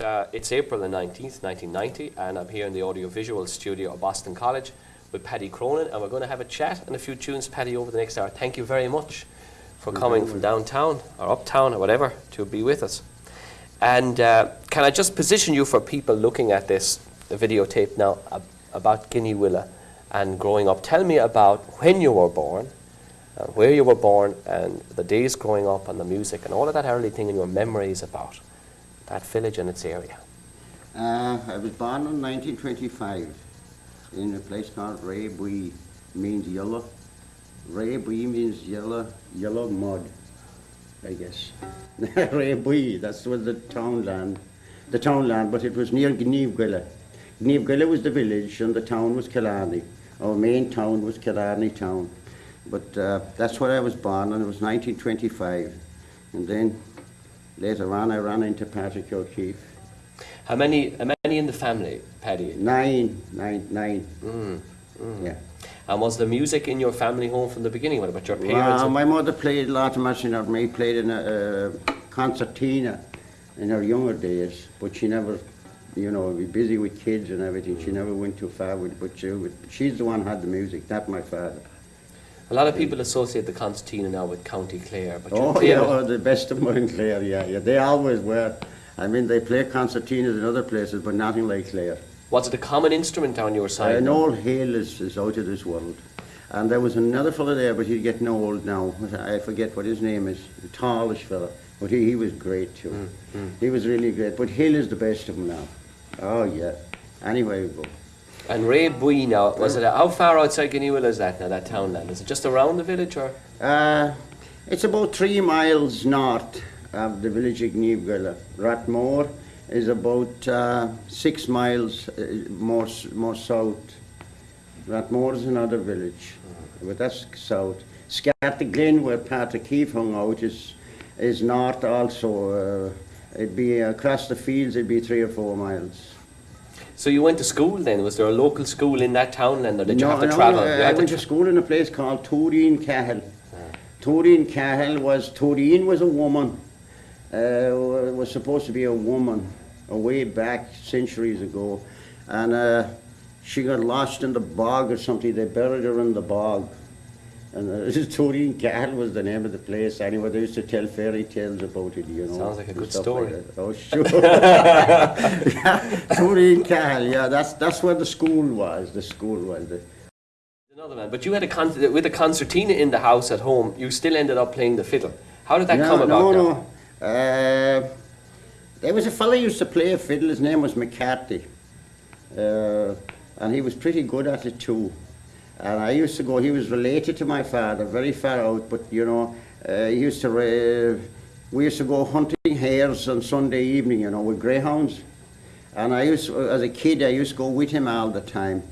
Uh, it's April the 19th, 1990, and I'm here in the audiovisual studio of Boston College with Paddy Cronin, and we're going to have a chat and a few tunes, Paddy, over the next hour. Thank you very much for coming from downtown or uptown or whatever to be with us. And uh, can I just position you for people looking at this videotape now ab about Gneeveguilla and growing up? Tell me about when you were born, uh, where you were born, and the days growing up, and the music, and all of that early thing, and your memories about that village and its area. Uh, I was born in 1925 in a place called Raybui, means yellow. Raybui means yellow, yellow mud, I guess. Raybui, that was the townland, the townland, but it was near Gneeveguilla. Gneeveguilla was the village and the town was Killarney. Our main town was Killarney town. But uh, that's where I was born and it was 1925. And then later on I ran into Patrick O'Keeffe. How many, how many in the family, Paddy? Nine, nine, nine. Mm, mm. Yeah. And was the music in your family home from the beginning? What about your parents? Well, my mother played a lot of much of me, played in a, a concertina in her younger days, but she never, you know, be busy with kids and everything. She never went too far with, but she, she's the one who had the music, not my father. A lot of people associate the concertina now with County Clare, but oh yeah, the best of mine, Clare. Yeah, yeah, they always were. I mean, they play concertinas in other places, but nothing like Clare. Was it a common instrument down your side? An old Hale is, is out of this world. And there was another fellow there, but he's getting old now. I forget what his name is. A tallish fellow. But he, he was great too. Mm, mm. He was really great. But Hill is the best of them now. Oh, yeah. Anyway, we go. And Raybui now, was it, how far outside Gneeveguilla is that now, that townland? Is it just around the village or? Uh, it's about three miles north of the village of Gneeveguilla. Rathmore is about uh, six miles uh, more, more south. Rathmore is another village, but that's south. Glen, where Patrick Keefe hung out, is, is north also. Uh, it'd be across the fields, it'd be three or four miles. So you went to school then? Was there a local school in that town then, or did no, you have to no, travel? No, I went to, school in a place called Tureen Cahill. Ah. Cahill was, Tureen was a woman, uh, was supposed to be a woman, way back centuries ago. And uh, she got lost in the bog or something, they buried her in the bog. And uh, Tureen Cahill was the name of the place. Anyway, they used to tell fairy tales about it, you know. Sounds like a good story. Like oh, sure. yeah, Cahill, yeah, that's, that's where the school was. The school was. The, Another man, but you had a con with a concertina in the house at home. You still ended up playing the fiddle. How did that no, come about? No, no. Uh, there was a fellow who used to play a fiddle. His name was McCarthy, uh, and he was pretty good at it too. And I used to go, he was related to my father, very far out, but you know, uh, he used to, uh, we used to go hunting hares on Sunday evening, you know, with greyhounds. And I used, to, as a kid, I used to go with him all the time.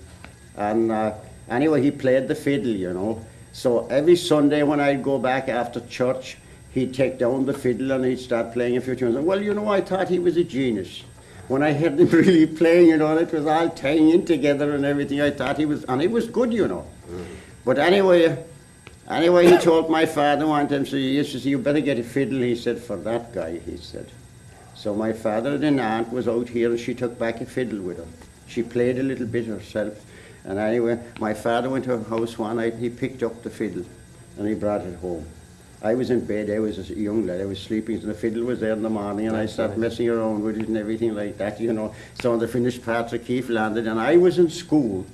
And uh, anyway, he played the fiddle, you know. So every Sunday when I'd go back after church, he'd take down the fiddle and he'd start playing a few tunes. Well, you know, I thought he was a genius when I heard him really playing, you know, it was all tying in together and everything. I thought he was, and it was good, you know. Mm. But anyway, anyway, he told my father one time, so he said, you better get a fiddle, he said, for that guy, he said. So my father and an aunt was out here and she took back a fiddle with her. She played a little bit herself. And anyway, my father went to her house one night, he picked up the fiddle and he brought it home. I was in bed, I was a young lad, I was sleeping, and the fiddle was there in the morning, and I started messing around with it and everything like that, you know. So when the finished Patrick Keefe landed, and I was in school,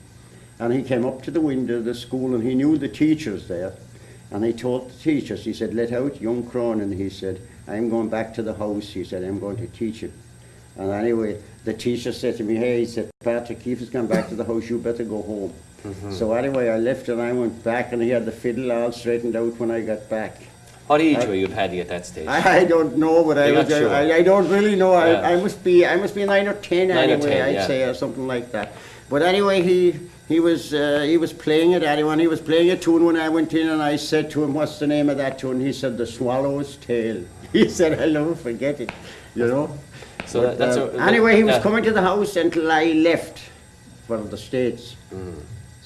and he came up to the window of the school, and he knew the teachers there, and he told the teachers, he said, let out young Cronin, and he said, I'm going back to the house, he said, I'm going to teach him. And anyway, the teacher said to me, hey, he said, Patrick Keefe has gone back to the house, you better go home. Mm -hmm. So anyway, I left and I went back, and he had the fiddle all straightened out when I got back. What age I, were you, Paddy, at that stage? I, I don't know, but I, was, sure. I, I, don't really know. Yeah. I, I must be I must be nine or ten nine anyway. Or 10, I'd yeah. say or something like that. But anyway, he he was uh, he was playing it. Anyone he was playing a tune when I went in, and I said to him, "What's the name of that tune?" He said, "The Swallow's Tail." He said, "I'll never forget it." You know. So but, that's uh, a, anyway. He was coming to the house until I left for the states. Mm.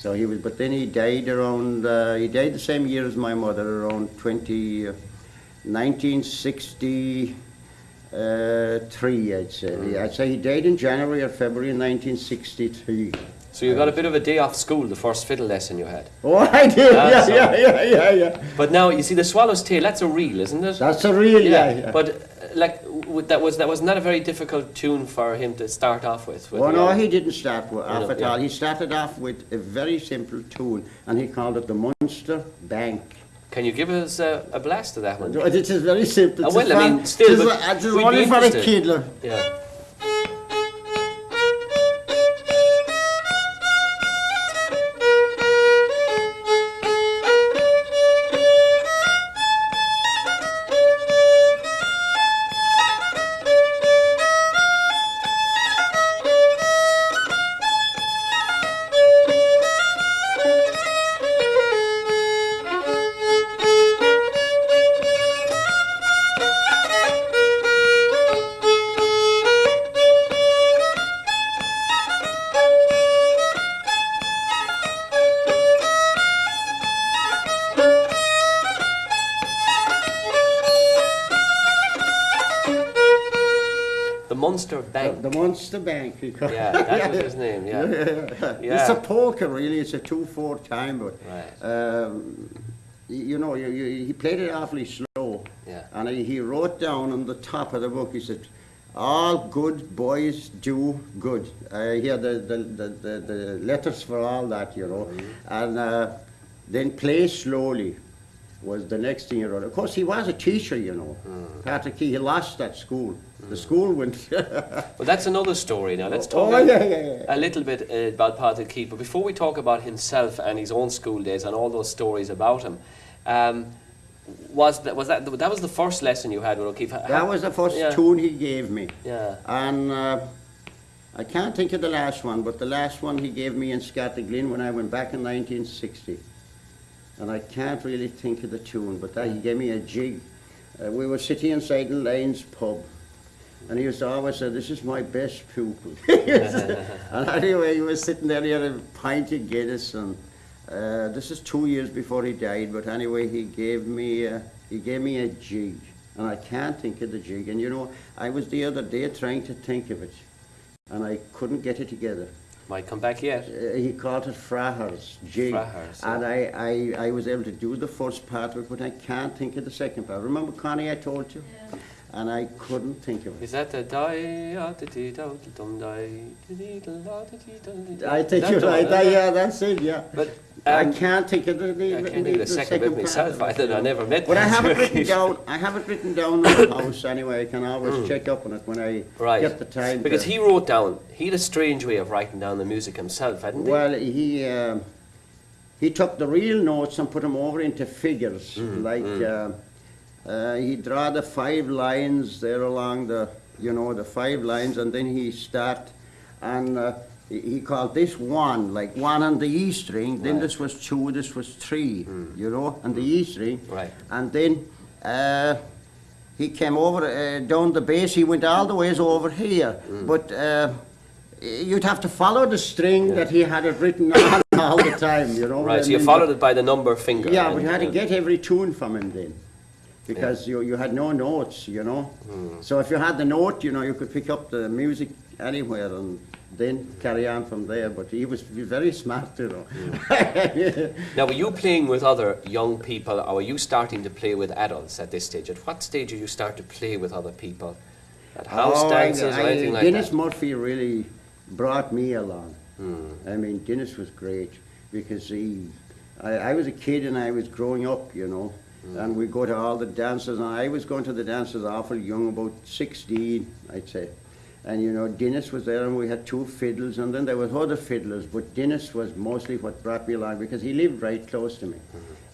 So he was, but then he died around, uh, he died the same year as my mother, around 20, uh, 1960, uh, Uh, three, I'd say. Mm. I'd say he died in January or February 1963. So you got a bit of a day off school, the first fiddle lesson you had. Oh, I did. Yeah, That's yeah, yeah, yeah, yeah. But now you see the swallow's tail. That's a reel, isn't it? That's a real, yeah, yeah. But uh, like that was that was not a very difficult tune for him to start off with. with Oh, no, uh, he didn't start with, off know, at yeah. all. He started off with a very simple tune, and he called it the Munster Bank. Can you give us a, a blast of that one? It is very simple. It's well, I mean, still, It's, a- it's only for a interested. kid. look. Yeah. The, Munster Bank. he called yeah, that was his name. Yeah. It's Yeah. It's a polka, really. It's a two-four time, but Right. um, you know, you, you, he played it awfully slow. Yeah. And he, he wrote down on the top of the book, he said, all good boys do good. Uh, here the, the, the, the, the letters for all that, you know. Mm-hmm. And uh, then play slowly was the next thing he wrote. Of course, he was a teacher, you know. Mm. Patrick, he lost that school. The school went... Well, that's another story now. Let's talk oh, a, yeah, yeah, yeah. a little bit uh, about Patrick Keefe. But before we talk about himself and his own school days and all those stories about him, um, was that was that that was the first lesson you had with O'Keeffe? Ha- That was the first tune he gave me. Yeah. And uh, I can't think of the last one, but the last one he gave me in Scartaglen when I went back in 1960. And I can't really think of the tune, but that, he gave me a jig. Uh, we were sitting inside the Lane's pub, and he used to always say, this is my best pupil. and anyway, he was sitting there, he had a pint of Guinness, and uh, this is two years before he died, but anyway, he gave me, uh, he gave me a jig, and I can't think of the jig. And you know, I was the other day trying to think of it, and I couldn't get it together. Might come back yet. Uh, he called it Frahers jig, Frahers, and I, I, I was able to do the first part of it, but I can't think of the second part. Remember, Connie, I told you, and I couldn't think of it. Is that the die di di da di dum die di di da la di di da di da? I think you're right. isn't that- it? yeah, that's it. Yeah. But I um, can't think of the, the, I can't of the second bit part myself it, either. you I never met But I have it written down. I have it written down in the house anyway. I can always check up on it when I Hmm. Right. get the time. Because to- he wrote down, he had a strange way of writing down the music himself, hadn't he? Well, he um he took the real notes and put them over into figures. Mm, like Uh, uh, he draw the five lines there along the, you know, the five lines, and then he start and. Uh, he called this one, like one on the E string, then Right. this was two, this was three, you know, on the E string. Right. And then uh, he came over uh, down the bass, he went all the ways over here. Mm. But uh, you'd have to follow the string that he had it written on all the time, you know. Right, so you followed it by the number finger. Yeah, and- but you had to get every tune from him then. Because you, you had no notes, you know. Hmm. So if you had the note, you know, you could pick up the music anywhere and then carry on from there. But he was very smart, you know. Now, were you playing with other young people, or were you starting to play with adults at this stage? At what stage did you start to play with other people? At house Oh, I- dances or I- anything like Dennis that? Murphy really brought me along. Hmm. I mean, Dennis was great because he, I, I was a kid and I was growing up, you know, Hmm. and we go to all the dances, and I was going to the dances awful young, about 16, I'd say. And you know, Dennis was there, and we had two fiddles, and then there was other fiddlers, but Dennis was mostly what brought me along because he lived right close to me,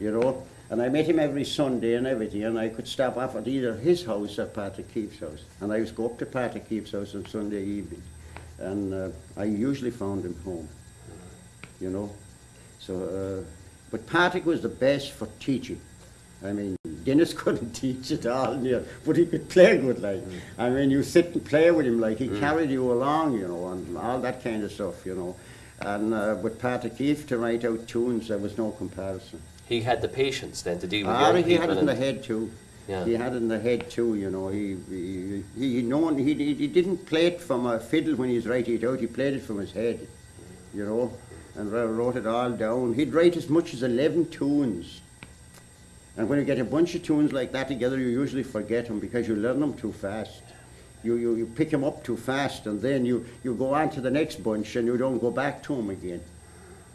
you know. And I met him every Sunday and everything, and I could stop off at either his house or Patrick Keefe's house. And I used to go up to Patrick Keefe's house on Sunday evening, and uh, I usually found him home, you know. So, uh, but Patrick was the best for teaching. I mean, Dennis couldn't teach at all, you know, but he could play good, like. I mean, you sit and play with him, like, he carried you along, you know, and all that kind of stuff, you know. And uh, with Patrick Keefe to write out tunes, there was no comparison. He had the patience then to deal with Ah, he had it in the head too. Yeah. He had it in the head too, you know. He he he, he known he, he he didn't play it from a fiddle when he was writing it out. He played it from his head, you know, and wrote it all down. He'd write as much as eleven tunes. And when you get a bunch of tunes like that together, you usually forget them because you learn them too fast. You, you, you pick them up too fast, and then you, you go on to the next bunch and you don't go back to them again.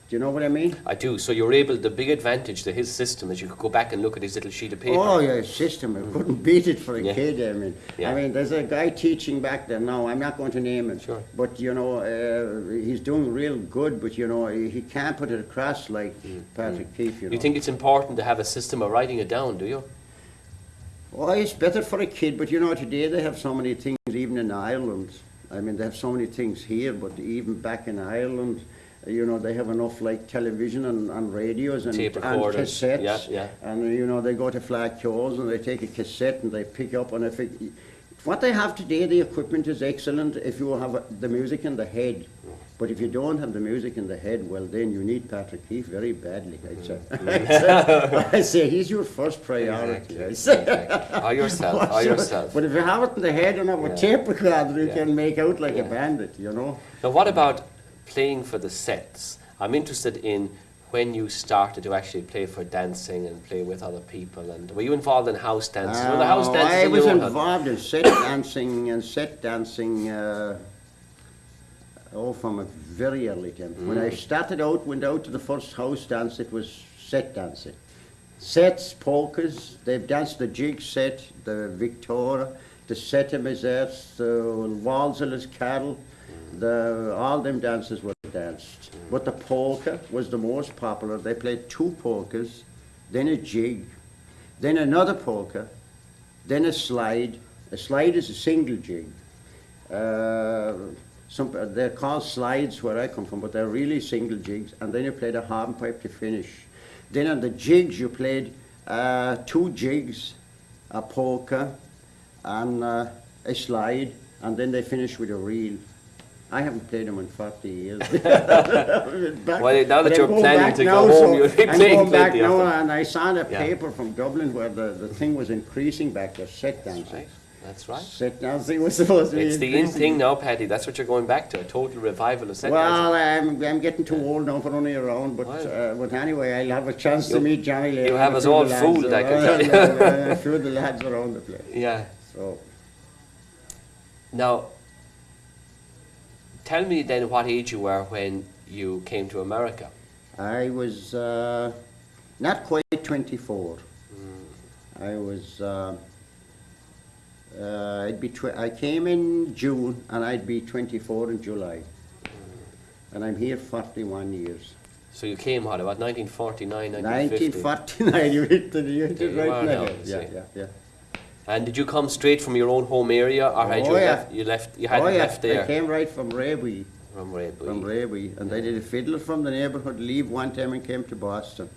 Do you know what I mean? I do. So you're able. The big advantage to his system is you could go back and look at his little sheet of paper. Oh, yeah, system. I couldn't beat it for a Yeah. kid. I mean, Yeah. I mean, there's a guy teaching back there now. I'm not going to name him. Sure. But you know, uh, he's doing real good. But you know, he, he can't put it across like Patrick Keefe. You know. You think it's important to have a system of writing it down, do you? Oh, it's better for a kid, but you know, today they have so many things, even in Ireland. I mean, they have so many things here, but even back in Ireland, you know, they have enough like television and, and radios and, and cassettes. yeah, yeah. And, you know, they go to Fleadh Cheoils and they take a cassette and they pick up, and if it, what they have today, the equipment is excellent if you have the music in the head. But if you don't have the music in the head, well, then you need Patrick Keefe very badly, I'd say. Mm. I say he's your first priority. Exactly, exactly. Or yourself, or yourself. But if you have it in the head and have a Yeah. tape recorder, you Yeah. can make out like Yeah. a bandit, you know. Now, what about playing for the sets? I'm interested in when you started to actually play for dancing and play with other people. And were you involved in house were the house dances I was your own house? involved in set dancing and set dancing, uh, oh, from a very early time. When Mm. I started out, went out to the first house dance, it was set dancing. Sets, polkas, they've danced the jig set, the Victoria, the set Setimiserts, the Walzer's Cattle, the, all them dances were danced. But the polka was the most popular. They played two polkas, then a jig, then another polka, then a slide. A slide is a single jig. Uh, some, they're called slides where I come from, but they're really single jigs. And then you played a hornpipe to finish. Then on the jigs you played uh, two jigs, a polka, and uh, a slide, and then they finished with a reel. I haven't played them in 40 years. Back- Well, now that you're planning to go now, home, so you'll be I'm playing back now, and I saw the Yeah. paper from Dublin where the, the thing was increasing back there, set dancing. Right, that's right. Set dancing was supposed to be It's the in thing now, Paddy. That's what you're going back to, a total revival of set Well. I'm, I'm getting too old now for running around, but Well. uh, but anyway, I'll have a chance to meet Johnny later. you have us all of the lads fooled, I can tell you. A few of the lads around the place. Yeah. So, Now, tell me then what age you were when you came to America. I was uh, not quite 24. Hmm. I was. Uh, uh, I'd be. Tw- I came in June, and I'd be 24 in July. Hmm. And I'm here 41 years. So you came, what, about 1949, 1950? 1949, you hit the you hit There it right are in the now, Yeah, yeah, yeah. And did you come straight from your own home area, or had Oh, you yeah. left? You left. You hadn't oh, yeah. left there I came right from Raby. from Redbury. from Raby, and they did a fiddler from the neighbourhood leave one time and came to Boston.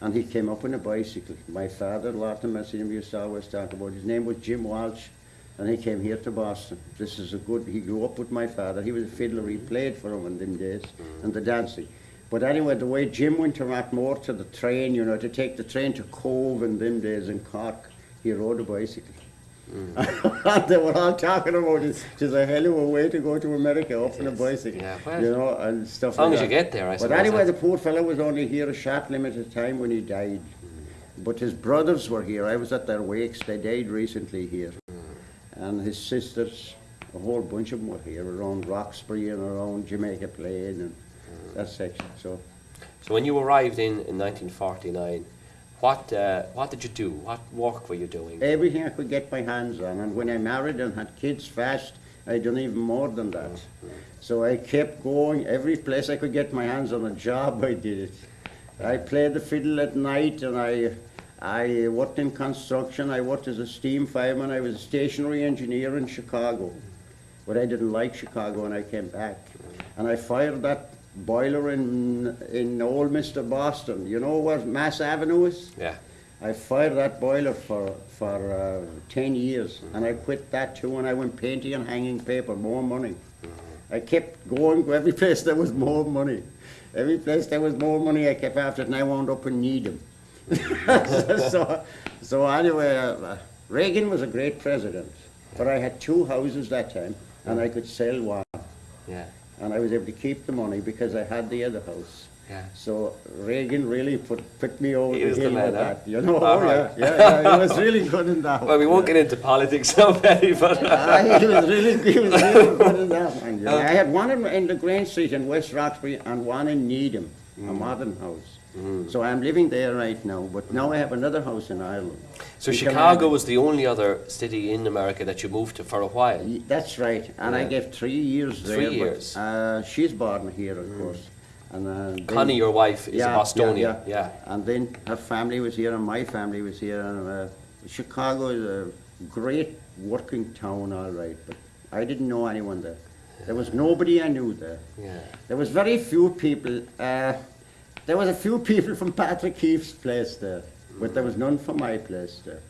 And he came up on a bicycle. My father, Lawton Messingham, used to always talk about. His name was Jim Walsh, and he came here to Boston. This is a good, he grew up with my father. He was a fiddler, he mm-hmm. played for him in them days, mm-hmm. and the dancing. But anyway, the way Jim went to Rathmore to the train, you know, to take the train to Cobh in them days in Cork, he rode a bicycle. Mm. they were all talking about it. It's a hell of a way to go to America up on a bicycle. Yeah, well, you know, and stuff as long like as you that. get there, I But anyway, the poor fellow was only here a short limited time when he died. Mm. But his brothers were here. I was at their wakes. They died recently here. Mm. And his sisters, a whole bunch of them were here around Roxbury and around Jamaica Plain and that section. So So when you arrived in, in 1949, what uh, what did you do? What work were you doing? everything I could get my hands on. And when I married and had kids fast, I done even more than that. So I kept going. Every place I could get my hands on a job, I did it. I played the fiddle at night, and I I worked in construction. I worked as a steam fireman. I was a stationary engineer in Chicago, but I didn't like Chicago, and I came back. And I fired that boiler in in Old Mister Boston. You know where Mass Avenue is? Yeah. I fired that boiler for for uh, ten years, and I quit that too. And I went painting and hanging paper, more money. I kept going to every place there was more money. Every place there was more money, I kept after it, and I wound up in Needham. so, so anyway, uh, Reagan was a great president, but I had two houses that time, and I could sell one, Yeah. And I was able to keep the money because I had the other house. Yeah. So Reagan really put put me over He the hill with that. You know, oh, right. yeah, yeah, yeah, he was really good in that. Well, we won't yeah. get into politics now, Paddy, but Ah, he was really, he was really good in that one. Yeah. I had one in, in the Grange Street in West Roxbury and one in Needham, a Mm. modern house. So I'm living there right now, but now I have another house in Ireland. so Chicago was the only other city in America that you moved to for a while. That's right, and I gave three years there. Three years. Mm. uh, she's born here, of course. And, uh, then- Connie, your wife, is Yeah, a Bostonian. yeah. yeah. And then her family was here, and my family was here. And uh, Chicago is a great working town, all right, but I didn't know anyone there. There was nobody I knew there. Yeah. There was very few people. Uh, there was a few people from Patrick Keefe's place there, but there was none from my place there.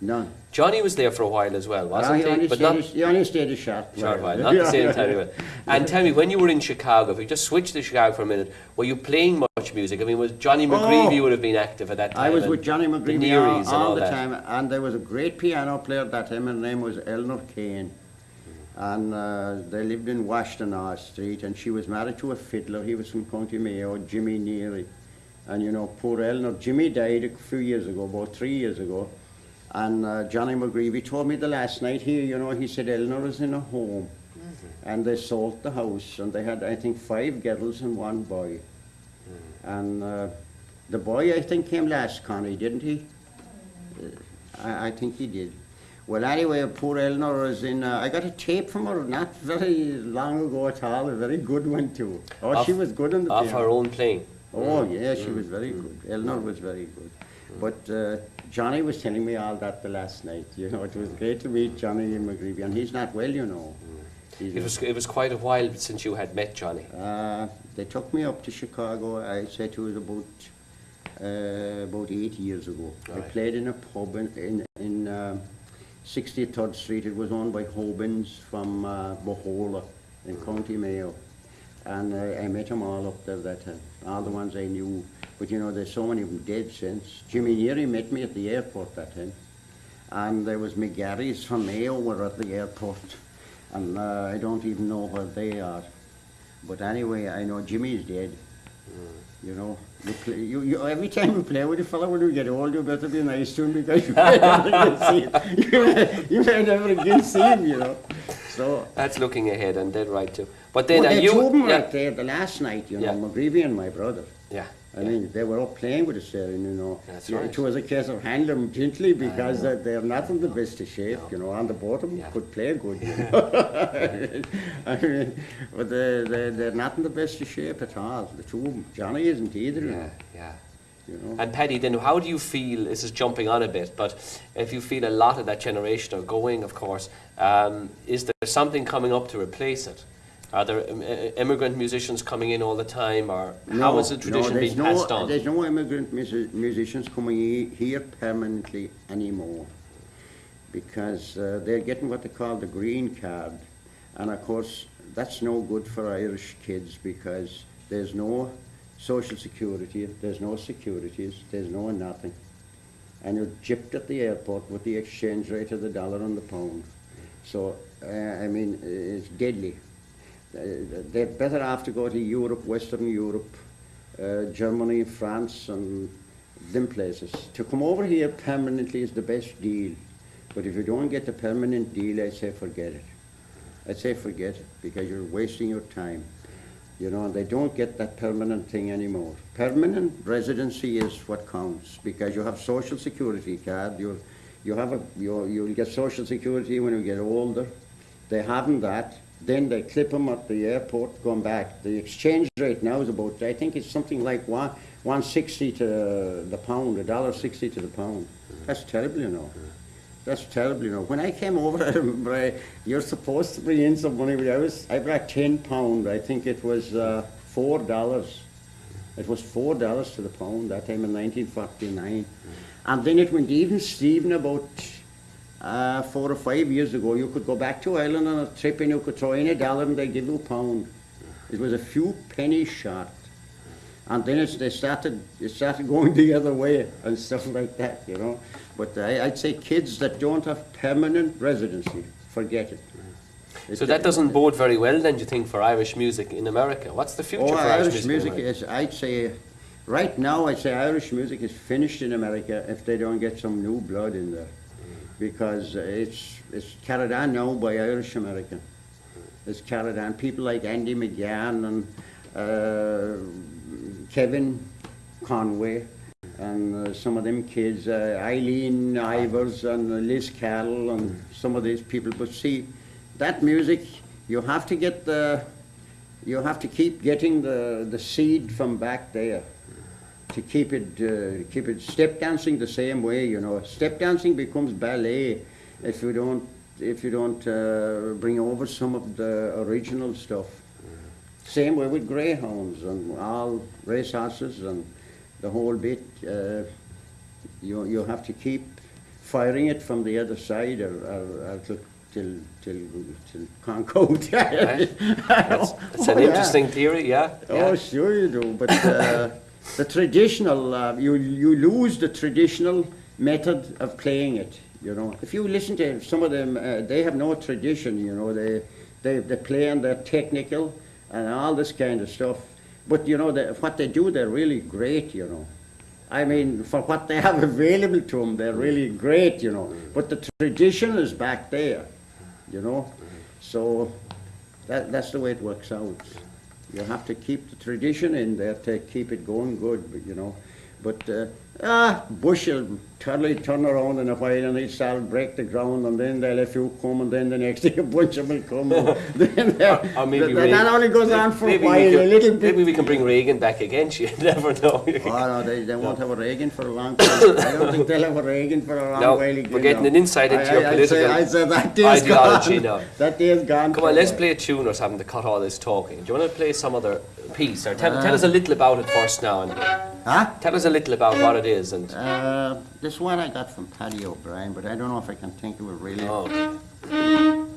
None. Johnny was there for a while as well, wasn't Ah, he, he? But not a, he only stayed a short short while, while. not the same time. And tell me, when you were in Chicago, if we just switch to Chicago for a minute, were you playing much music? I mean, was Johnny McGreevy Oh. would have been active at that time? I was with Johnny McGreevy all, all all the that. time, and there was a great piano player at that time, and his name was Eleanor Kane. And uh, they lived in Washtenaw Street, and she was married to a fiddler. He was from County Mayo, Jimmy Neary. And you know, poor Eleanor, Jimmy died a few years ago, about three years ago. And uh, Johnny McGreevy told me the last night here, you know, he said Eleanor was in a home. And they sold the house, and they had, I think, five girls and one boy. And uh, the boy, I think, came last, Connie, didn't he? Uh, I, I think he did. Well, anyway, poor Eleanor was in. Uh, I got a tape from her not very long ago at all, a very good one too. Oh, she was good on the Of piano. her own playing. Oh, yeah, she was very good. Eleanor was very good. But uh, Johnny was telling me all that the last night. You know, it was great to meet Johnny McGreevy, and he's not well, you know. He's It was, it was quite a while since you had met Johnny. uh, they took me up to Chicago. I said it was about uh, about eight years ago. I played in a pub in in, in um 63rd Street. It was owned by Hobins from uh, Bohola in County Mayo, and uh, I met them all up there that time. All the ones I knew. But you know, there's so many of them dead since. Jimmy Neary met me at the airport that time, and there was McGarry's from Mayo were at the airport, and uh, I don't even know where they are. But anyway, I know Jimmy's dead. You know, you play, you, you, every time you play with a fellow when you get old, you better be nice to him because you may never again see him. You may, you may never again see him, you know. So, That's looking ahead and dead right too. But then well, are you? them yeah, right there the last night, you know, Yeah. McGreevy and my brother. yeah. I yeah. mean, they were all playing with there, and you know, That's right. it was a case of handling them gently because they're, they're not in the best of shape, you know, on the bottom, Yeah. could play good. You know? I mean, but they, they, they're not in the best of shape at all, the two of them. Johnny isn't either, Yeah, yeah. You know. And Paddy, then how do you feel? This is jumping on a bit, but if you feel a lot of that generation are going, of course, um, is there something coming up to replace it? Are there um, uh, immigrant musicians coming in all the time, or how is the tradition there's being no, passed on? There's no immigrant musi- musicians coming here permanently anymore because uh, they're getting what they call the green card. And of course, that's no good for Irish kids because there's no social security, there's no securities, there's no nothing. And you're gypped at the airport with the exchange rate of the dollar and the pound. So, uh, I mean, it's deadly. Uh, They're better off to go to Europe, Western Europe, uh, Germany, France, and them places. To come over here permanently is the best deal. But if you don't get the permanent deal, I say forget it. I'd say forget it because you're wasting your time. You know, they don't get that permanent thing anymore. Permanent residency is what counts because you have social security card. You, you have a, you, you'll get social security when you get older. They haven't that. Then they clip them at the airport going back. The exchange rate now is about, I think it's something like one, 160 to the pound, a dollar 60 to the pound. That's terrible, you know. That's terrible, you know. When I came over, I remember I, you're supposed to bring in some money, I was, I brought ten pound. I think it was uh, four dollars. It was four dollars to the pound that time in 1949, and then it went even Steven about uh, four or five years ago. You could go back to Ireland on a trip and you could throw in a dollar and they give you a pound. It was a few pennies short. And then it's, they started, it started going the other way and stuff like that, you know. But I, I'd say kids that don't have permanent residency, forget it. So that doesn't bode very well then, do you think, for Irish music in America? What's the future Oh, for Irish, Irish music? music is, I'd say, right now, I'd say Irish music is finished in America if they don't get some new blood in there. Because it's, it's carried on now by Irish American. It's carried on. People like Andy McGann and uh, Kevin Conway and uh, some of them kids, uh, Eileen Ivers and Liz Carroll and some of these people. But see, that music, you have to get the, you have to keep getting the, the seed from back there to keep it, uh, keep it step dancing the same way, you know. Step dancing becomes ballet if you don't, if you don't uh, bring over some of the original stuff. Same way with greyhounds and all race horses and the whole bit. Uh, you, you have to keep firing it from the other side or, or, or till, till, till, till can't go. Right. That's, that's an Oh, yeah. interesting theory, yeah. Oh, yeah. sure you do, but uh, the traditional, uh, you, you lose the traditional method of playing it, you know. If you listen to some of them, uh, they have no tradition, you know, they, they, they play and they're technical and all this kind of stuff. But, you know, they, what they do, they're really great, you know. I mean, for what they have available to them, they're really great, you know. But the tradition is back there, you know. So that, that's the way it works out. You have to keep the tradition in there to keep it going good, but, you know. But uh, ah, Bush will totally turn around in a while and he'll start break the ground and then they'll a few come and then the next day a bunch of them will come. then, uh, Or maybe that, that only goes on for a while, can- a little bit. Maybe we can bring Reagan back again, you never know. Oh, no, they, they won't have a Reagan for a long time. I don't think they'll have a Reagan for a long No, while we're getting an insight into I- your I- I'd say- political I'd say that day's ideology gone. now. That day's gone. Come on, let's play a tune or something to cut all this talking. Do you want to play some other piece? Or tell, tell us a little about it first now. And. Huh? tell us a little about what it is. And Uh, this one I got from Paddy O'Brien, but I don't know if I can think of it really. oh,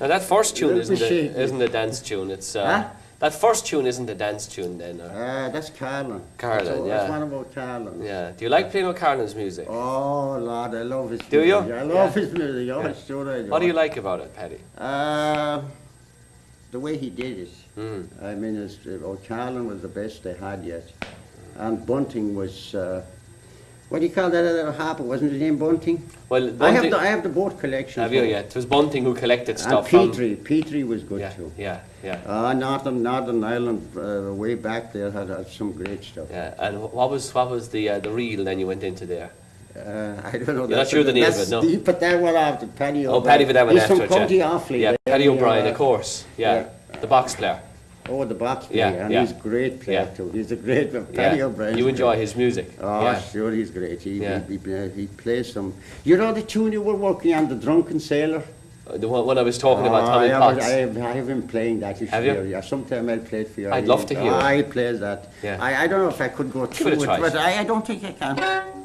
Now that first tune isn't a, isn't a dance tune. It's uh, Huh? that first tune isn't a dance tune. Then. Uh, Uh, that's Carolan. Carolan, that's, yeah. That's one about Carolan. yeah. Do you like playing with Carolan's music? Oh, Lord, I love his Do you? music. I love Yeah. his music. Oh, Yeah. sure I do. What do you like about it, Paddy? Uh, the way he did it. Mm. I mean, it's, uh, O'Carolan was the best they had yet. And Bunting was, uh, what do you call that other harper? Wasn't his name Bunting? Well, I have, the, I have the both collections. have you? Yeah. It was Bunting who collected And stuff from. Petrie. Petrie was good Yeah, too. yeah, yeah, Uh, Northern, Northern Ireland, uh, way back there, had, had some great stuff. yeah. And what was what was the uh, the reel then you went into there? Uh, I don't know. You're not sure the name of it, no? the- But that one after Paddy Oh, Paddy for that one He's after from it, yeah. County Offaly. Yeah, Paddy O'Brien, uh, of course. Yeah. the box player. Oh, the box Yeah, player, and yeah. he's a great player Yeah. too. He's a great Paddy Yeah. You enjoy his music. Oh, yeah. sure, he's great. He, Yeah. he, he, he plays some. You know the tune you were working on, the Drunken Sailor. Uh, The one, one I was talking about, Oh, Tommy I, have, Potts. I, have, I have him playing that. You Have you? hear. Yeah, sometime I'll play it for you. I'd love to hear Oh, it. he plays that. Yeah. I, I don't know if I could go through it, but I, I don't think I can.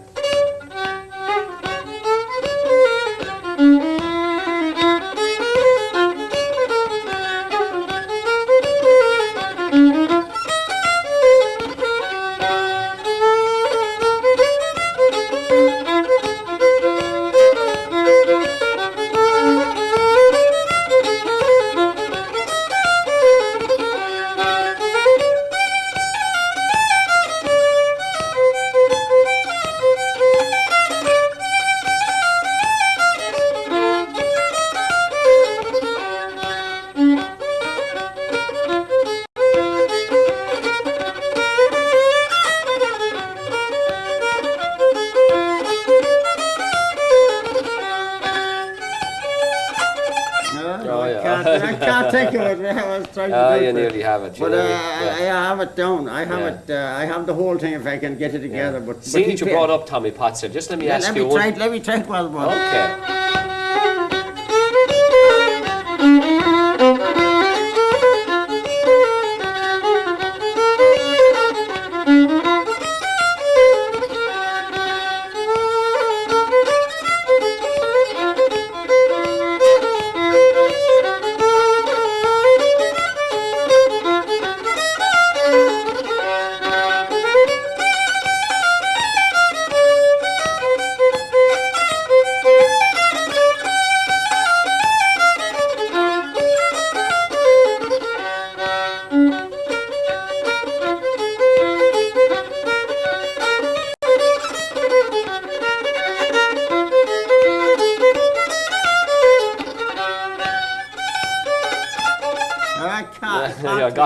Have it. you But uh, nearly- I. I have it down. I have Yeah. it. Uh, I have the whole thing if I can get it together. But, but Seeing he that you brought up Tommy Potts just let me Yeah, ask let you me one. try. Let me try it while one. Okay.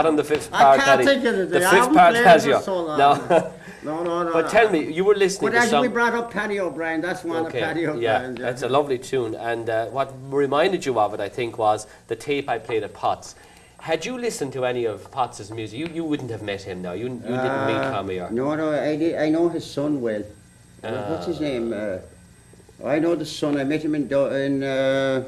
Can't on the fifth I part. can't Paddy. of it. The fifth part has you. No. No, no, no. but no. tell me, you were listening But to as some. we brought up Paddy O'Brien, that's one Okay, of Paddy yeah, O'Brien. that's a lovely tune. And uh, what reminded you of it, I think, was the tape I played at Potts. Had you listened to any of Potts's music, you, you wouldn't have met him now. You, you didn't meet Uh, Tommy or. No, no, I, did, I know his son well. What's his Ah. name? Uh, I know the son. I met him in, in uh,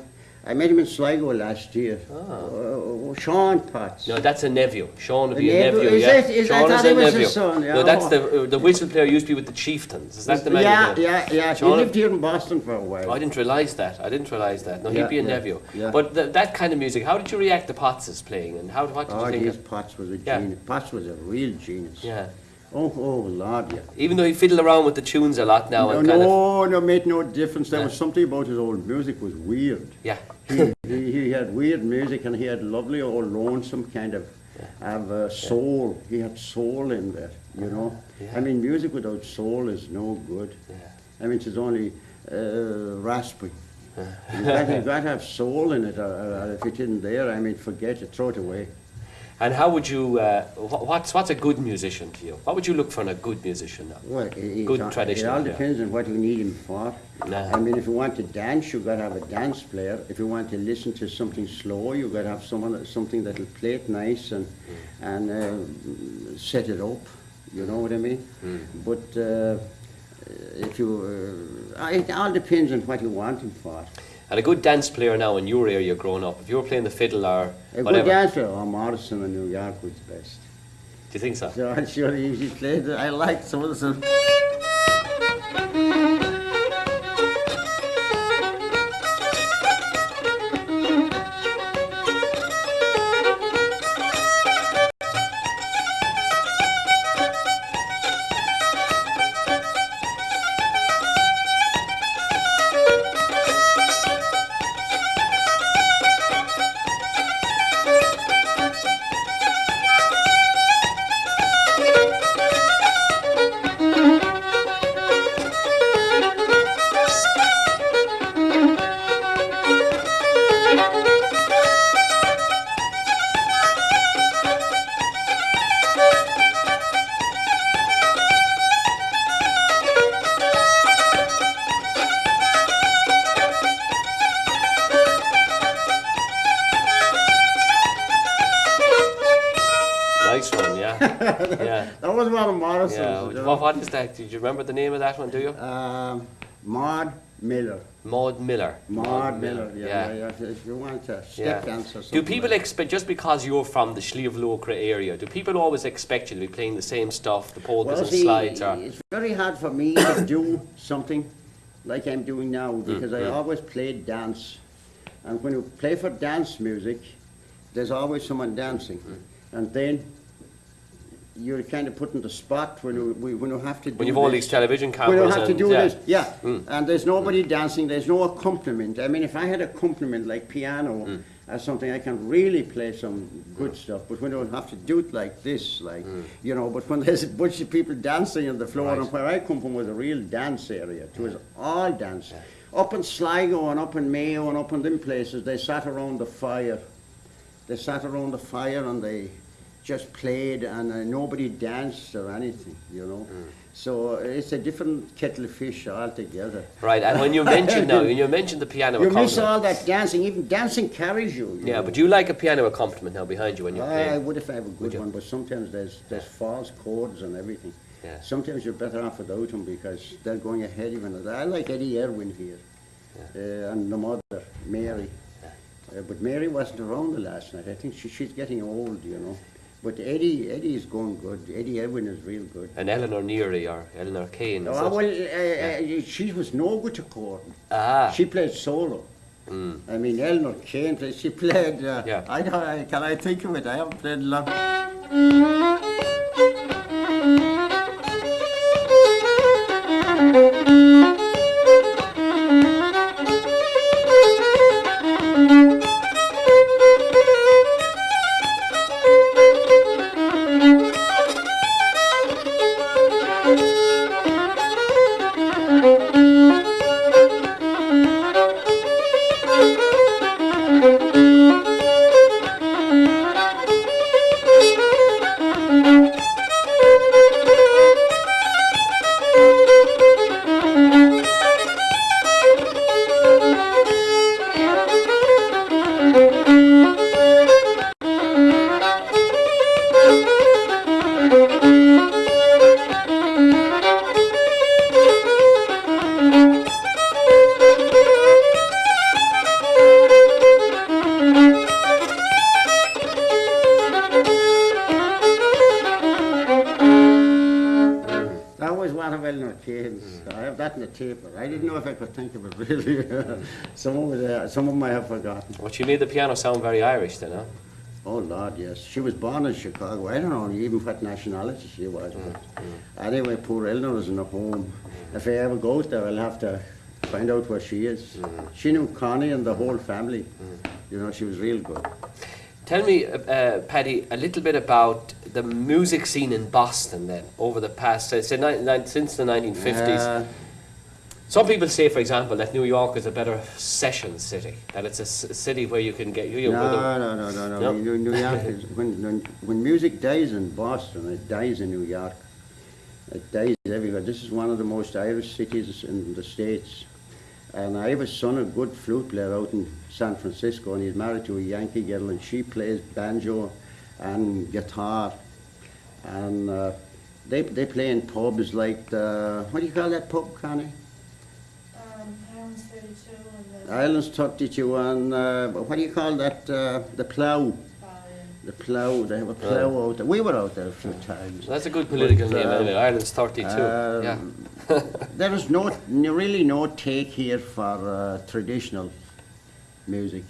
I met him in Sligo last year. Uh, Sean Potts. Ah. No, that's a nephew. Sean would be a nephew? Is yeah. it- is- Sean is a he was his nephew. son, yeah. No, that's Oh. the uh, the whistle player used to be with the Chieftains. Is that the man? yeah, yeah, yeah. He lived here in Boston for a while. Oh, I didn't realise that. I didn't realise that. No, he'd be a yeah, nephew. yeah. But th- that kind of music, how did you react to Potts' playing, and how what did Oh, you think? Of, Potts was a Yeah. genius. Potts was a real genius. yeah, Oh, oh, Lord, yeah. even though he fiddled around with the tunes a lot now No, and kind of no, no, made no difference. There Yeah. was something about his old music was weird. yeah, he, he, he had weird music and he had lovely or lonesome kind of, of uh, soul. He had soul in there, you know. I mean, music without soul is no good. I mean, it's only uh, raspy. You've got, to have soul in it, or, or if it isn't there, I mean, forget it, throw it away. And how would you? Uh, wh- what's what's a good musician to you? What would you look for in a good musician now? Well, it, it, Good it traditional, all yeah. depends on what you need him for. Nah. I mean, if you want to dance, you've got to have a dance player. If you want to listen to something slow, you've got to have someone, something that'll play it nice and, and uh, set it up. You know what I mean? But uh, if you, uh, it all depends on what you want him for. And a good dance player now in your area growing up, if you were playing the fiddle or A good whatever, dancer, oh, Morrison in New York was best. do you think so? So I'm sure he, he played, I liked some of the that? Did you remember the name of that one, do you? Um, Maud Miller. Maud Miller. Maud Miller, yeah, yeah, yeah. If you want a step dance or Do people like expect, just because you're from the Sliabh Luachra area, do people always expect you to be playing the same stuff, the polkas Well, and see, slides? Or, it's very hard for me to do something like I'm doing now Mm, because I always played dance. And when you play for dance music, there's always someone dancing. Mm. And then you're kind of put in the spot when you, when you have to do when you've all this. these television We cameras don't have to do yeah. this, yeah. Mm. And there's nobody dancing, there's no accompaniment. I mean, if I had accompaniment like piano Mm. or something, I can really play some good stuff. But we don't have to do it like this, like, you know, but when there's a bunch of people dancing on the floor, Mm. Right. and where I come from was a real dance area. It was all dance. Up in Sligo and up in Mayo and up in them places, they sat around the fire. They sat around the fire and they just played and uh, nobody danced or anything, you know. Mm. So uh, it's a different kettle of fish altogether. Right, and when you mentioned now, when you mentioned the piano You miss all that dancing, even dancing carries you. you Yeah, know. but do you like a piano accompaniment now behind you when you're playing. I would if I have a good one, but sometimes there's there's false chords and everything. Yeah. Sometimes you're better off without them because they're going ahead even. I like Eddie Irwin here, uh, and the mother Mary. Uh, but Mary wasn't around the last night. I think she, she's getting old, you know. But Eddie Eddie is going good. Eddie Irwin is real good. And Eleanor Neary or Eleanor Kane. Oh, well, uh, uh, she was no good to Gordon. Ah. She played solo. Mm. I mean, Eleanor Kane, played- she played. Uh, Yeah. I don't. I, can I think of it? I haven't played a lot. Of Eleanor Kane's. Mm. I have that in the tape, but I didn't mm. know if I could think of it really. Mm. some of it, uh, some of them I have forgotten. But she made the piano sound very Irish then, huh? Oh Lord, yes. She was born in Chicago. I don't know even what nationality she was. But anyway, poor Eleanor is in a home. If I ever go there, I'll have to find out where she is. She knew Connie and the whole family. You know, she was real good. Tell me, uh, uh, Paddy, a little bit about the music scene in Boston then, over the past, say, since the 1950s. Uh, Some people say, for example, that New York is a better session city, that it's a s- city where you can get... You, you, no, no, no, no, no. No? New, New York is, when, when, when music dies in Boston, it dies in New York. It dies everywhere. This is one of the most Irish cities in the States. And I have a son, a good flute player out in San Francisco, and he's married to a Yankee girl, and she plays banjo and guitar. And uh, they, they play in pubs like the, what do you call that pub, Connie? Um, Highlands 32 and the Islands 32 and, uh, what do you call that, uh, the plough? The plough, they have a plough out there. We were out there a few times. That's a good political But, name uh, anyway, Ireland's 32. Um, yeah. There is no, really no take here for uh, traditional music.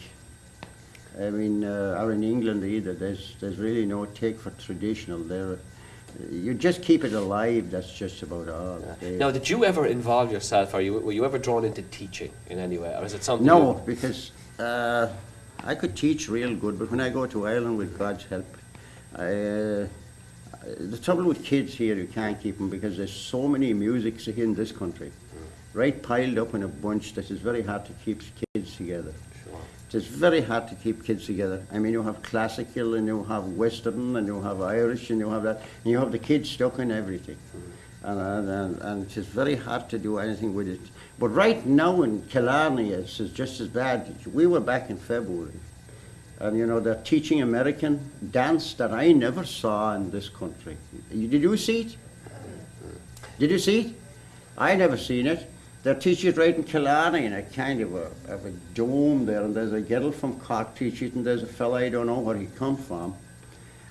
I mean, uh, or in England either. There's there's really no take for traditional. There, you just keep it alive. That's just about all. They- Now, did you ever involve yourself, or you, were you ever drawn into teaching in any way, or is it something... No, because uh, I could teach real good, but when I go to Ireland with God's help, I, uh, the trouble with kids here, you can't keep them because there's so many musics in this country, right piled up in a bunch that it's very hard to keep kids together. Sure. It's very hard to keep kids together. I mean, you have classical and you have Western and you have Irish and you have that, and you have the kids stuck in everything. And, and, and, and it's very hard to do anything with it. But right now in Killarney, it's, just as bad. We were back in February And you know, they're teaching American dance that I never saw in this country. Did you see it? Did you see it? I never seen it. They're teaching it right in Killarney in a kind of a, of a dome there, and there's a girl from Cork teaching it, and there's a fella, I don't know where he come from.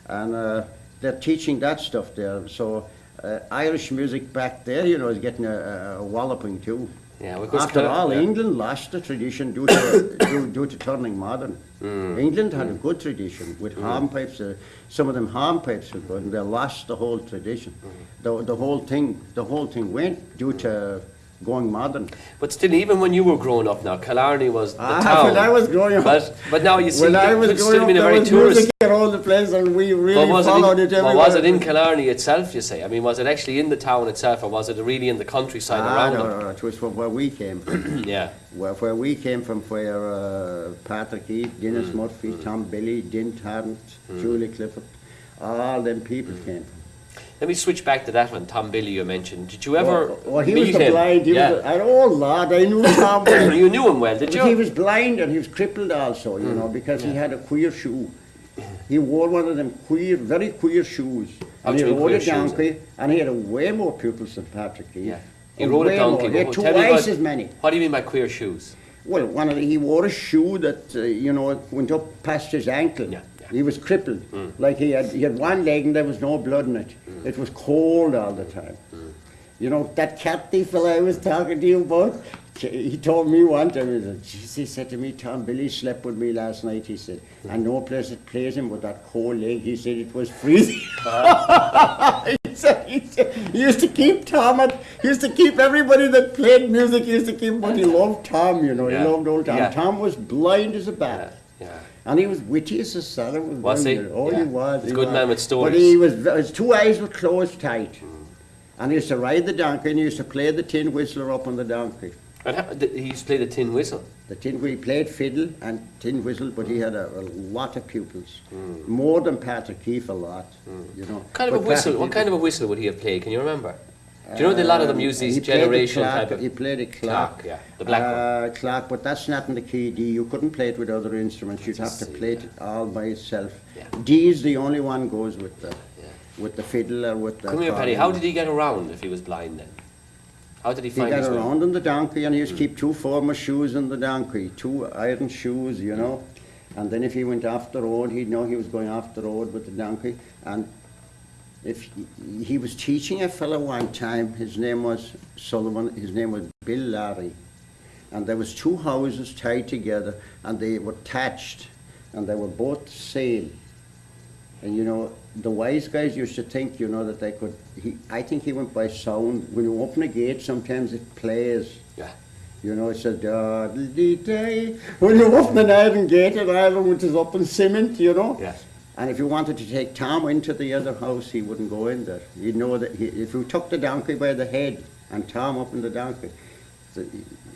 And uh, they're teaching that stuff there. So uh, Irish music back there, you know, is getting a, a walloping too. Yeah, After all, yeah. England lost the tradition due to, due, due to turning modern. Mm. England had a good tradition with hornpipes. Uh, some of them hornpipes were good, and they lost the whole tradition. Mm. The, the whole thing, the whole thing went due to going modern. But still, even when you were growing up now, Killarney was the Ah, town. when I was growing up- But, but now you see, I it was still been a very tourist. All the places, and we really But was, it followed in, it but everywhere. was it in Killarney itself, you say? I mean, was it actually in the town itself, or was it really in the countryside Ah, around no, it? no, no, it was from where we came from. Yeah. Where, where we came from, where uh, Patrick Keeffe, Mm. Denis Murphy, Tom Billy, Din Tarrant, Julie Clifford, all them people Mm. came from. Let me switch back to that one, Tom Billy you mentioned. Did you ever Well, well, he meet was him? blind, he yeah. was an old lad, I knew Tom. Billy. you knew him well, did you? he was blind and he was crippled also, you know, because he had a queer shoe. He wore one of them queer, very queer shoes. And he do you mean rode a shoes, donkey, and he had a way more pupils than Patrick Keeffe. Yeah. He rode a donkey. more. He had but two tell me twice as many. What do you mean by queer shoes? Well, one of the, he wore a shoe that, uh, you know, went up past his ankle. Yeah, yeah. He was crippled. Mm. Like he had, he had one leg and there was no blood in it. Mm. It was cold all the time. Mm. You know, that cat thief fella I was talking to you about, he told me one time, he said, he said to me, Tom Billy slept with me last night, he said, and no place that plays him with that cold leg, he said it was freezing. he, said, he, said, he used to keep Tom at, he used to keep everybody that played music, he used to keep, but he loved Tom, you know, Yeah. he loved old Tom. Yeah. Tom was blind as a bat. yeah. And he was witty as a son. Was he? Oh, Yeah. he was. A he good was. man with stories. But he was, his two eyes were closed tight. And he used to ride the donkey and he used to play the tin whistler up on the donkey. And how, he used to play the tin whistle. The tin, he played fiddle and tin whistle, but he had a, a lot of pupils. Hmm. More than Patrick Keeffe a lot, you know. What kind of a whistle? Patrick What kind of a whistle would he have played? Can you remember? Do you know that a lot of them use Um, these he the generation type of He played a Clarke. yeah, the black one. uh, Clarke, but that's not in the key D. You couldn't play it with other instruments. You'd have to play it all by itself. Yeah. D is the only one goes with the Yeah. With the fiddle or with the. Come here, Paddy. How did he get around if he was blind then? How did he He find got his way? around on the donkey and he used to hmm. keep two former shoes on the donkey, two iron shoes, you know. And then if he went off the road, he'd know he was going off the road with the donkey. And if he, he was teaching a fellow one time, his name was Sullivan, his name was Bill Larry. And there was two houses tied together and they were thatched and they were both sail. And you know, the wise guys used to think, you know, that they could. He, I think he went by sound. When you open a gate, sometimes it plays. Yeah. You know, it says day. When you open an iron gate in Ireland, which is up in cement, you know. Yeah. And if you wanted to take Tom into the other house, he wouldn't go in there. You'd know that he, if you took the donkey by the head and Tom up in the donkey, so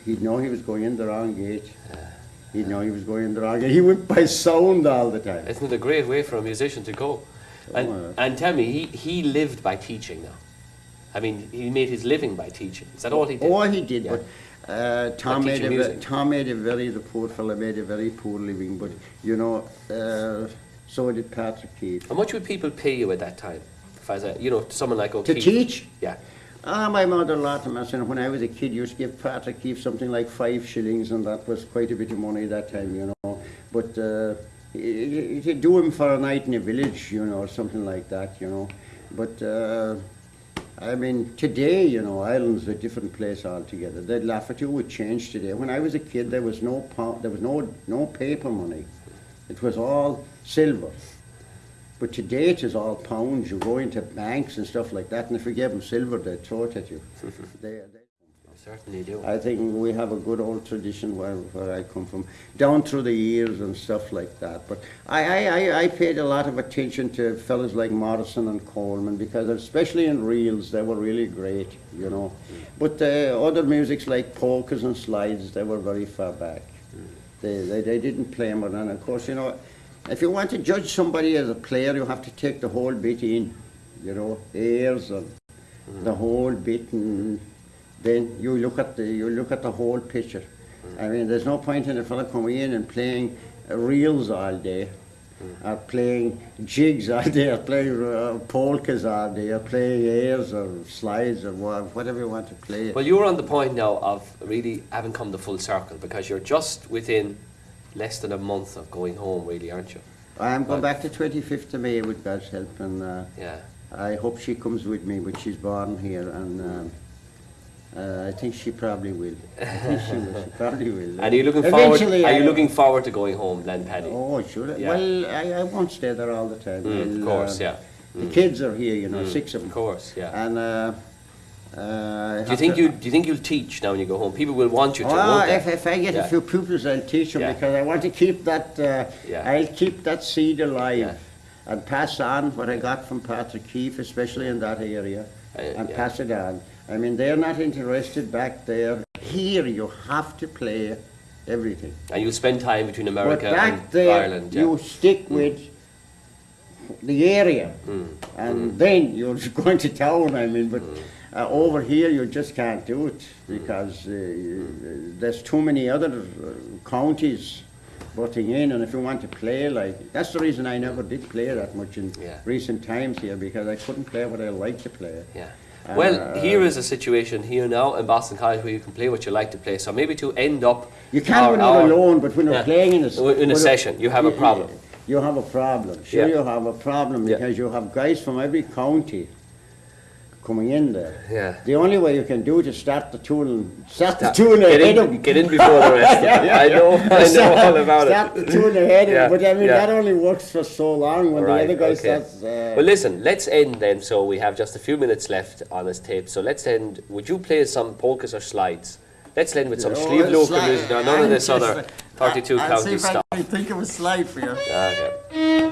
he'd know he was going in the wrong gate. He'd know he was going in the. He went by sound all the time. Isn't it a great way for a musician to go? And, Oh, and tell me, he, he lived by teaching now. I mean, he made his living by teaching. Is that all he did? Oh, he did, Yeah. but uh, Tom made a teaching ve- music. Tom made a very the poor fella made a very poor living, but you know, uh, so did Patrick Keeffe. How much would people pay you at that time? If as a, you know, someone like To teach? Yeah. Ah, my mother us, and when I was a kid, used to give Patrick Keeffe something like five shillings, and that was quite a bit of money that time, you know. But uh, could do him for a night in a village, you know, or something like that, you know. But uh, I mean, today, you know, Ireland's a different place altogether. At you with change today. When I was a kid, there was no there was no no paper money. It was all silver. But today it is all pounds. You go into banks and stuff like that, and if you give them silver, they throw it at you. they, they, Certainly do. I think we have a good old tradition where, where I come from, down through the years and stuff like that. But I, I, I, I paid a lot of attention to fellas like Morrison and Coleman because especially in reels they were really great, you know. But uh, other musics like polkas and slides, they were very far back. They, they, they didn't play them, and of course, you know, if you want to judge somebody as a player, you have to take the whole bit in, you know, airs and the mm. whole bit, and then you look at the you look at the whole picture. Mm. I mean, there's no point in a fella coming in and playing reels all day, mm. or playing jigs all day, or playing uh, polkas all day, or playing airs or slides or whatever you want to play. Well, you're on the point now of really having come the full circle because you're just within less than a month of going home, really, aren't you? I'm going Right. back to 25th of May with God's help, and uh, Yeah. I hope she comes with me, but she's born here, and um, uh, I think she probably will. I think she will. She probably will. And are you looking forward? Are you looking forward to going home, then, Paddy? Oh, sure. Yeah. Well, I, I won't stay there all the time. Mm, of course, uh, yeah. The kids are here, you know, Mm, six of them. Of course, yeah. And uh, Do you think you do you think you'll teach now when you go home? People will want you to. Oh, won't if, if I get Yeah. a few pupils, I'll teach them Yeah. because I want to keep that. Uh, Yeah. I'll keep that seed alive and pass on what I got from Patrick Keeffe, especially in that area, Uh, and pass it on. I mean, they're not interested back there. Here, you have to play everything. And you'll spend time between America but back and there, Ireland. Yeah. you stick with the area, Mm. and then you're going to town. I mean, but uh, over here you just can't do it because uh, there's too many other uh, counties butting in, and if you want to play like that's the reason I never did play that much in Yeah. recent times here because I couldn't play what I like to play. Yeah. Uh, Well, here is a situation here now in Boston College where you can play what you like to play. So maybe to end up You can't when you're alone, but when you're Yeah. playing in a, In a session, you have a problem. You have a problem. Sure, Yeah. you have a problem because you have guys from every county coming in there. Yeah. The only way you can do it is start the tune, start the Start- tune get, ahead of in, get in before the rest. of them. I know, I know all about start it. the tune ahead of Yeah, it. But I mean, yeah. that only works for so long when Right, the other guy okay. starts. Uh, Well, listen, let's end then. So we have just a few minutes left on this tape. So let's end. Would you play some polkas or slides? Let's end with some oh, Sliabh Luachra music. Now, none of this I'm other just- 32 I'll county see if I stuff. can think of a slide for you. Okay.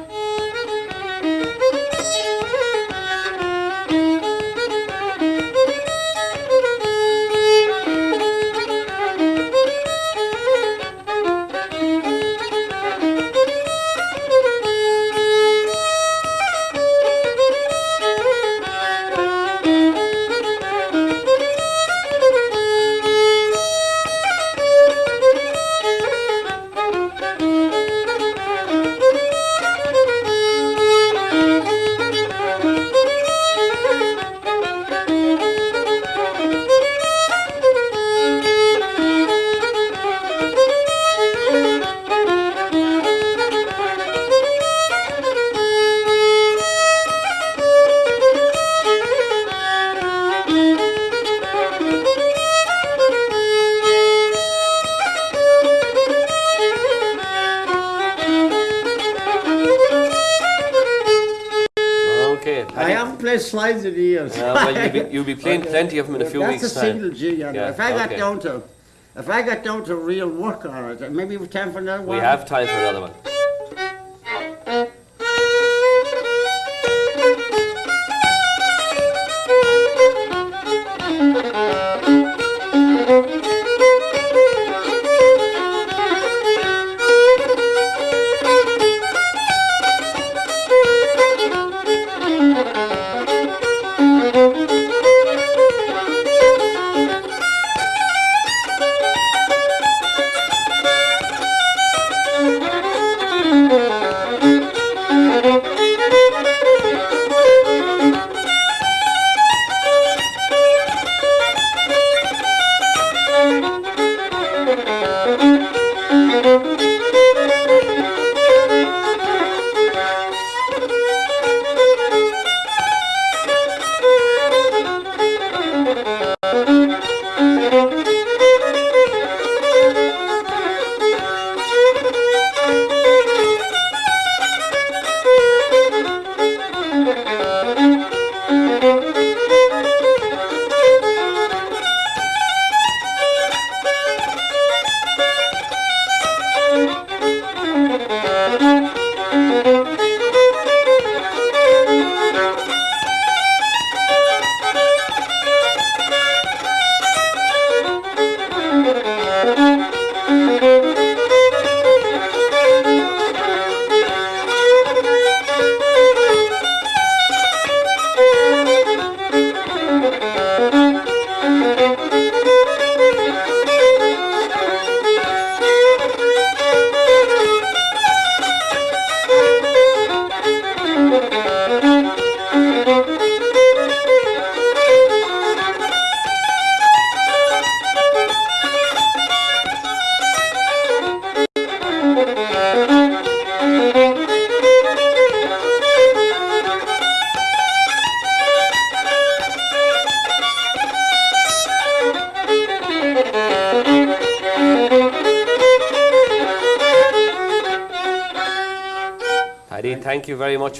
Paddy. slides in years. Uh, well, you'll be, you'll be playing Okay. plenty of them in a few that's weeks' a time. single jig, and Yeah, if I got okay. down to, if I got down to real work on it, maybe we've time for another one. We have time for another one.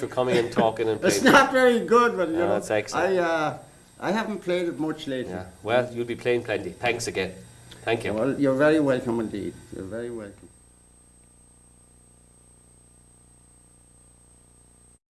For coming and talking and It's playing. not very good, but you No, know, it's excellent. I uh, I haven't played it much lately. Yeah. Well, you'll be playing plenty. Thanks again. Thank you. Well, you're very welcome indeed. You're very welcome.